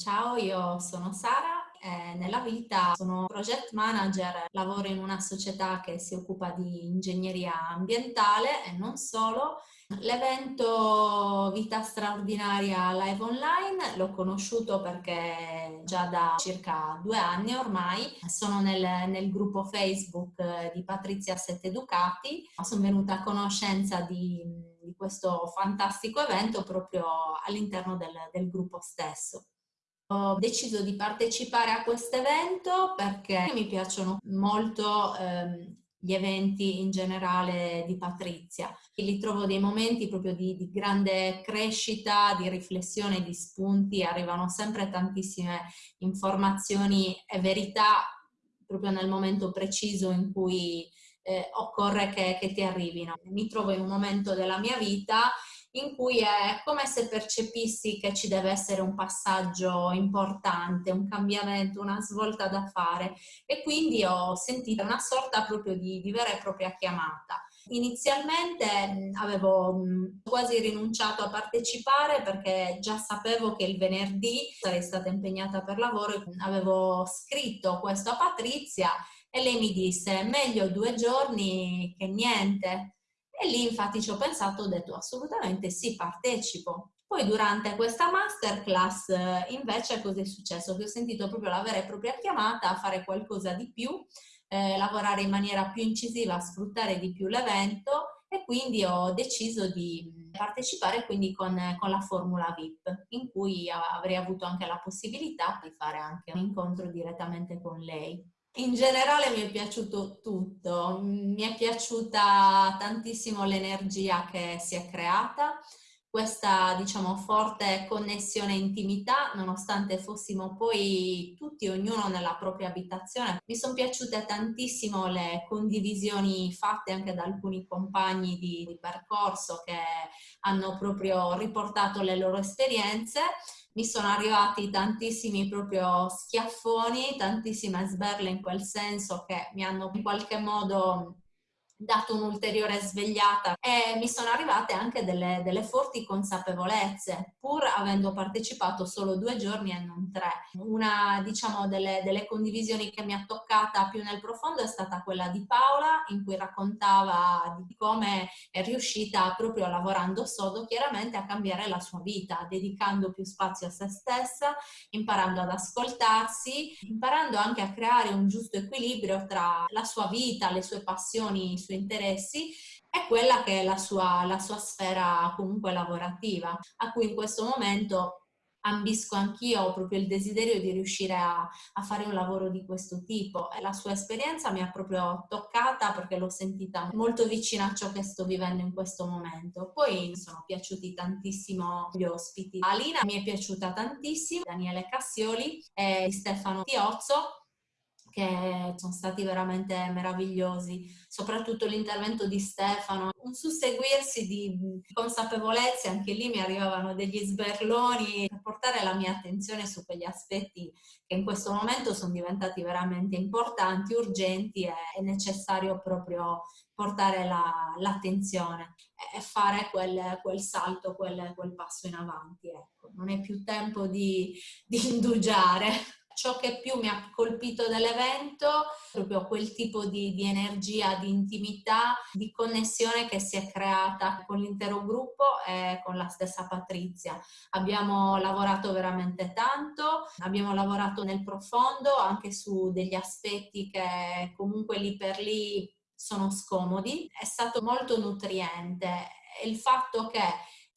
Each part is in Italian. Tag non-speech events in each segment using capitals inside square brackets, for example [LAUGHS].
Ciao, io sono Sara e nella vita sono project manager, lavoro in una società che si occupa di ingegneria ambientale e non solo. L'evento Vita Straordinaria Live Online l'ho conosciuto perché già da circa due anni ormai sono nel, nel gruppo Facebook di Patrizia Sette Educati, sono venuta a conoscenza di, di questo fantastico evento proprio all'interno del, del gruppo stesso. Ho deciso di partecipare a questo evento perché mi piacciono molto ehm, gli eventi in generale di Patrizia. Li trovo dei momenti proprio di, di, grande crescita, di riflessione, di spunti, arrivano sempre tantissime informazioni e verità proprio nel momento preciso in cui eh, occorre che, che ti arrivino. Mi trovo in un momento della mia vita in cui è come se percepissi che ci deve essere un passaggio importante, un cambiamento, una svolta da fare e quindi ho sentito una sorta proprio di, di vera e propria chiamata. Inizialmente avevo quasi rinunciato a partecipare perché già sapevo che il venerdì sarei stata impegnata per lavoro e avevo scritto questo a Patrizia e lei mi disse meglio due giorni che niente e lì infatti ci ho pensato, ho detto assolutamente sì, partecipo. Poi durante questa masterclass invece cosa è successo? Che ho sentito proprio la vera e propria chiamata a fare qualcosa di più, eh, lavorare in maniera più incisiva, sfruttare di più l'evento e quindi ho deciso di partecipare quindi con, con, la formula VIP in cui avrei avuto anche la possibilità di fare anche un incontro direttamente con lei. In generale mi è piaciuto tutto, mi è piaciuta tantissimo l'energia che si è creata, questa diciamo forte connessione e intimità nonostante fossimo poi tutti ognuno nella propria abitazione. Mi sono piaciute tantissimo le condivisioni fatte anche da alcuni compagni di, di percorso che hanno proprio riportato le loro esperienze mi sono arrivati tantissimi proprio schiaffoni, tantissime sberle in quel senso che mi hanno in qualche modo dato un'ulteriore svegliata e mi sono arrivate anche delle, delle, forti consapevolezze, pur avendo partecipato solo due giorni e non tre. Una diciamo, delle, delle condivisioni che mi ha toccata più nel profondo è stata quella di Paola, in cui raccontava di come è riuscita proprio lavorando sodo chiaramente a cambiare la sua vita, dedicando più spazio a se stessa, imparando ad ascoltarsi, imparando anche a creare un giusto equilibrio tra la sua vita, le sue passioni, suoi interessi è quella che è la sua, la sua sfera comunque lavorativa, a cui in questo momento ambisco anch'io, proprio il desiderio di riuscire a, a, fare un lavoro di questo tipo e la sua esperienza mi ha proprio toccata perché l'ho sentita molto vicina a ciò che sto vivendo in questo momento. Poi mi sono piaciuti tantissimo gli ospiti. Alina mi è piaciuta tantissimo, Daniele Cassioli e Stefano Tiozzo che sono stati veramente meravigliosi, soprattutto l'intervento di Stefano, un susseguirsi di consapevolezze, anche lì mi arrivavano degli sberloni per portare la mia attenzione su quegli aspetti che in questo momento sono diventati veramente importanti, urgenti e è necessario proprio portare l'attenzione la, e fare quel, quel salto, quel, quel, passo in avanti. Ecco. Non è più tempo di, di indugiare ciò che più mi ha colpito dell'evento è proprio quel tipo di, di, energia, di intimità, di connessione che si è creata con l'intero gruppo e con la stessa Patrizia. Abbiamo lavorato veramente tanto, abbiamo lavorato nel profondo anche su degli aspetti che comunque lì per lì sono scomodi. È stato molto nutriente il fatto che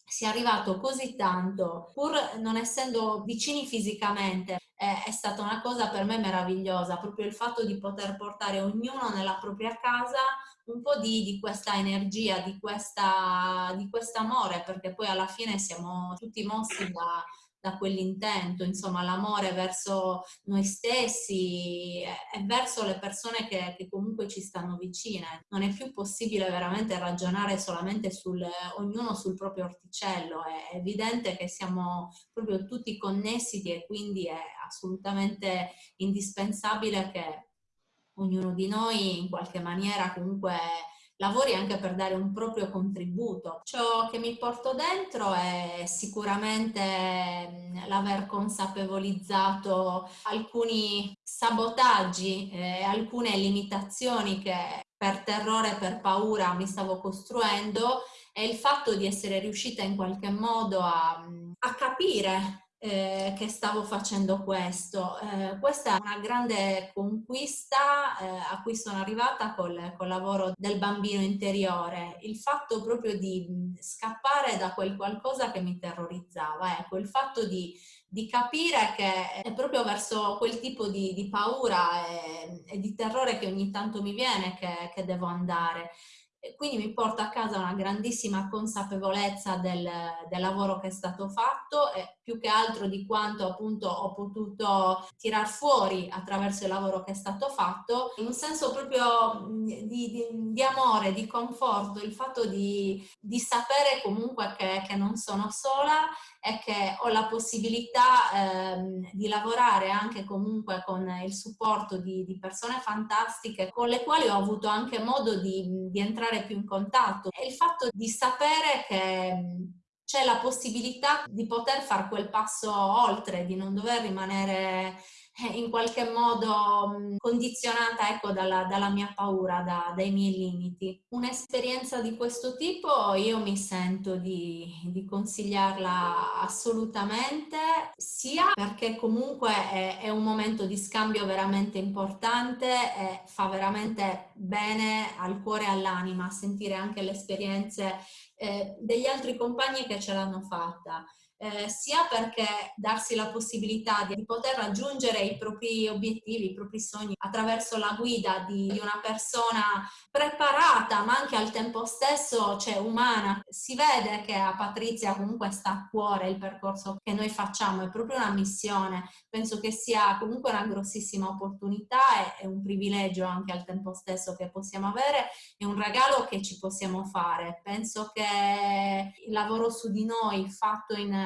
sia arrivato così tanto, pur non essendo vicini fisicamente, è, è stata una cosa per me meravigliosa, proprio il fatto di poter portare ognuno nella propria casa un po' di, di questa energia, di, questo amore, perché poi alla fine siamo tutti mossi da, da quell'intento, insomma l'amore verso noi stessi e verso le persone che, che, comunque ci stanno vicine. Non è più possibile veramente ragionare solamente sul ognuno sul proprio orticello, è evidente che siamo proprio tutti connessi e quindi è assolutamente indispensabile che ognuno di noi in qualche maniera comunque lavori anche per dare un proprio contributo. Ciò che mi porto dentro è sicuramente l'aver consapevolizzato alcuni sabotaggi, eh, alcune limitazioni che per terrore, per paura mi stavo costruendo e il fatto di essere riuscita in qualche modo a, a capire eh, che stavo facendo questo. Eh, questa è una grande conquista eh, a cui sono arrivata col, col, lavoro del bambino interiore, il fatto proprio di scappare da quel qualcosa che mi terrorizzava, ecco, il fatto di, di capire che è proprio verso quel tipo di, di paura e, e, di terrore che ogni tanto mi viene che, che devo andare quindi mi porta a casa una grandissima consapevolezza del, del, lavoro che è stato fatto e più che altro di quanto appunto ho potuto tirar fuori attraverso il lavoro che è stato fatto, un senso proprio di, di, di amore, di conforto, il fatto di, di sapere comunque che, che, non sono sola e che ho la possibilità ehm, di lavorare anche comunque con il supporto di, persone fantastiche con le quali ho avuto anche modo di, di entrare più in contatto. E il fatto di sapere che c'è la possibilità di poter fare quel passo oltre, di non dover rimanere in qualche modo condizionata ecco, dalla, dalla mia paura, da, dai miei limiti. Un'esperienza di questo tipo io mi sento di, di consigliarla assolutamente, sia perché comunque è, è, un momento di scambio veramente importante e fa veramente bene al cuore e all'anima sentire anche le esperienze eh, degli altri compagni che ce l'hanno fatta. Eh, sia perché darsi la possibilità di poter raggiungere i propri obiettivi, i propri sogni attraverso la guida di, di una persona preparata ma anche al tempo stesso cioè, umana. Si vede che a Patrizia comunque sta a cuore il percorso che noi facciamo, è proprio una missione. Penso che sia comunque una grossissima opportunità e, e un privilegio anche al tempo stesso che possiamo avere e un regalo che ci possiamo fare. Penso che il lavoro su di noi fatto in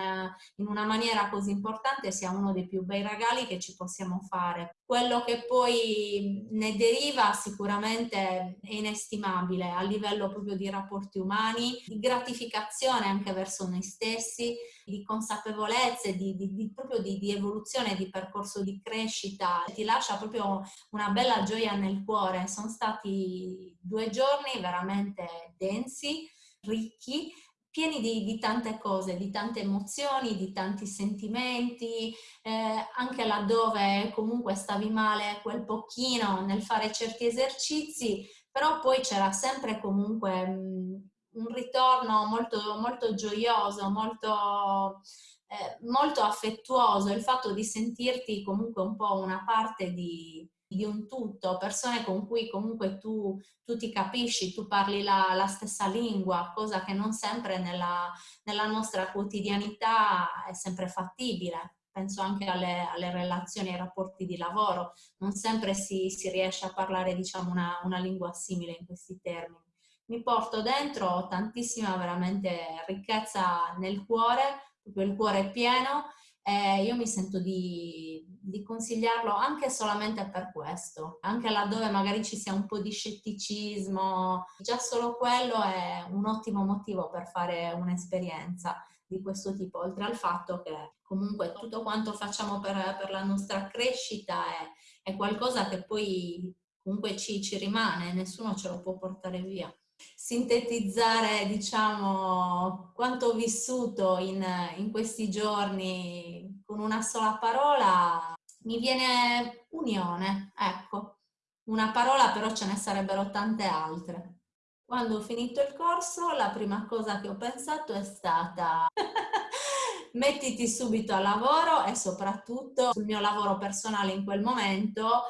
in una maniera così importante sia uno dei più bei regali che ci possiamo fare. Quello che poi ne deriva sicuramente è inestimabile a livello proprio di rapporti umani, di gratificazione anche verso noi stessi, di consapevolezza, di, di, di proprio di, di evoluzione, di percorso di crescita. Ti lascia proprio una bella gioia nel cuore. Sono stati due giorni veramente densi, ricchi, pieni di, di, tante cose, di tante emozioni, di tanti sentimenti, eh, anche laddove comunque stavi male quel pochino nel fare certi esercizi, però poi c'era sempre comunque mh, mm, un ritorno molto, molto gioioso, molto, eh, molto affettuoso, il fatto di sentirti comunque un po' una parte di, di un tutto, persone con cui comunque tu, tu ti capisci, tu parli la, la, stessa lingua, cosa che non sempre nella, nella, nostra quotidianità è sempre fattibile. Penso anche alle, alle relazioni, ai rapporti di lavoro, non sempre si, si riesce a parlare diciamo, una, una lingua simile in questi termini. Mi porto dentro tantissima veramente ricchezza nel cuore, proprio il cuore pieno, eh, io mi sento di, di, consigliarlo anche solamente per questo, anche laddove magari ci sia un po' di scetticismo, già solo quello è un ottimo motivo per fare un'esperienza di questo tipo, oltre al fatto che comunque tutto quanto facciamo per, per la nostra crescita è, è, qualcosa che poi comunque ci, ci rimane, nessuno ce lo può portare via. Sintetizzare diciamo quanto ho vissuto in, in questi giorni con una sola parola mi viene unione ecco. Una parola però ce ne sarebbero tante altre. Quando ho finito il corso la prima cosa che ho pensato è stata [LAUGHS] mettiti subito al lavoro e soprattutto sul mio lavoro personale in quel momento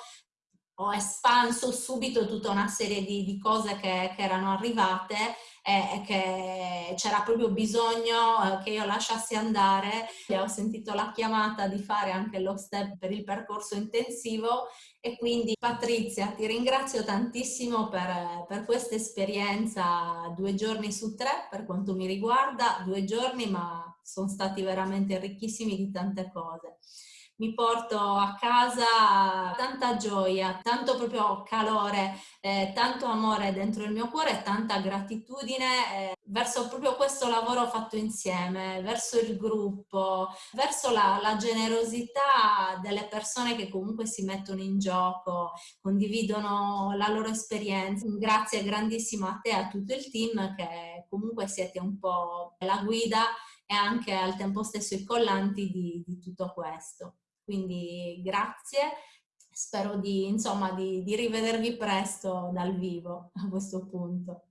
ho espanso subito tutta una serie di, di cose che, che, erano arrivate e, che c'era proprio bisogno eh, che io lasciassi andare. Ho sentito la chiamata di fare anche lo step per il percorso intensivo e quindi Patrizia ti ringrazio tantissimo per, per questa esperienza due giorni su tre per quanto mi riguarda, due giorni ma sono stati veramente ricchissimi di tante cose. Mi porto a casa tanta gioia, tanto proprio calore, eh, tanto amore dentro il mio cuore e tanta gratitudine eh, verso proprio questo lavoro fatto insieme, verso il gruppo, verso la, la generosità delle persone che comunque si mettono in gioco, condividono la loro esperienza. Grazie grandissimo a te e a tutto il team che comunque siete un po' la guida e anche al tempo stesso i collanti di, di tutto questo. Quindi grazie, spero di, insomma, di, di rivedervi presto dal vivo a questo punto.